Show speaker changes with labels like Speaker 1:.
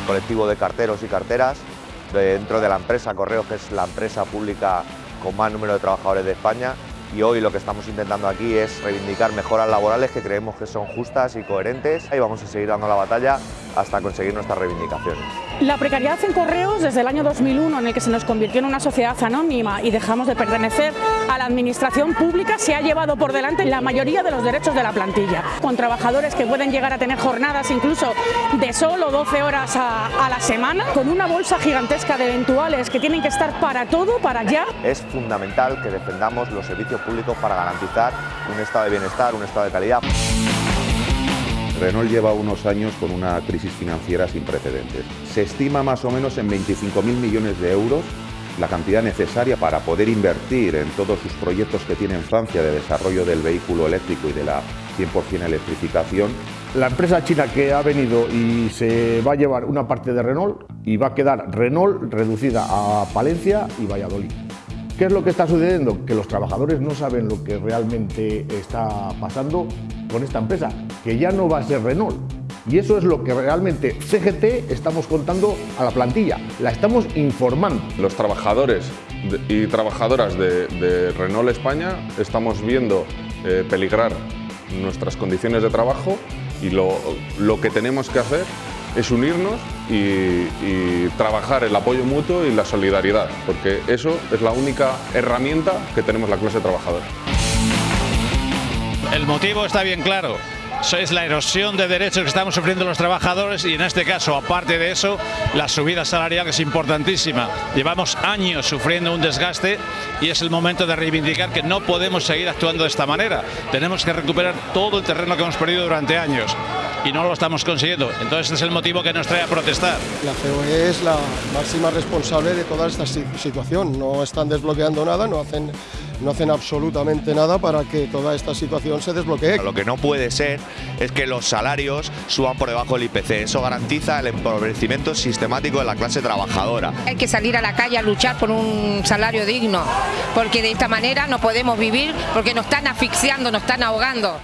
Speaker 1: colectivo de carteros y carteras dentro de la empresa Correos, que es la empresa pública con más número de trabajadores de España y hoy lo que estamos intentando aquí es reivindicar mejoras laborales que creemos que son justas y coherentes y vamos a seguir dando la batalla hasta conseguir nuestras reivindicaciones.
Speaker 2: La precariedad en correos desde el año 2001 en el que se nos convirtió en una sociedad anónima y dejamos de pertenecer a la administración pública se ha llevado por delante la mayoría de los derechos de la plantilla, con trabajadores que pueden llegar a tener jornadas incluso de solo 12 horas a, a la semana, con una bolsa gigantesca de eventuales que tienen que estar para todo, para ya.
Speaker 1: Es fundamental que defendamos los servicios públicos para garantizar un estado de bienestar, un estado de calidad.
Speaker 3: Renault lleva unos años con una crisis financiera sin precedentes. Se estima más o menos en 25.000 millones de euros la cantidad necesaria para poder invertir en todos sus proyectos que tiene en Francia de desarrollo del vehículo eléctrico y de la 100% electrificación.
Speaker 4: La empresa china que ha venido y se va a llevar una parte de Renault y va a quedar Renault reducida a Palencia y Valladolid. ¿Qué es lo que está sucediendo? Que los trabajadores no saben lo que realmente está pasando con esta empresa, que ya no va a ser Renault. Y eso es lo que realmente CGT estamos contando a la plantilla, la estamos informando.
Speaker 5: Los trabajadores y trabajadoras de, Renault España estamos viendo eh, peligrar nuestras condiciones de trabajo y lo que tenemos que hacer es unirnos y, trabajar el apoyo mutuo y la solidaridad, porque eso es la única herramienta que tenemos la clase trabajadora.
Speaker 6: El motivo está bien claro. Es la erosión de derechos que estamos sufriendo los trabajadores y en este caso, aparte de eso, la subida salarial es importantísima. Llevamos años sufriendo un desgaste y es el momento de reivindicar que no podemos seguir actuando de esta manera. Tenemos que recuperar todo el terreno que hemos perdido durante años y no lo estamos consiguiendo. Entonces este es el motivo que nos trae a protestar.
Speaker 7: La COE es la máxima responsable de toda esta situación. No están desbloqueando nada, no hacen no hacen absolutamente nada para que toda esta situación se desbloquee.
Speaker 1: Lo que no puede ser es que los salarios suban por debajo del IPC. Eso garantiza el empobrecimiento sistemático de la clase trabajadora.
Speaker 8: Hay que salir a la calle a luchar por un salario digno, porque de esta manera no podemos vivir, porque nos están asfixiando, nos están ahogando.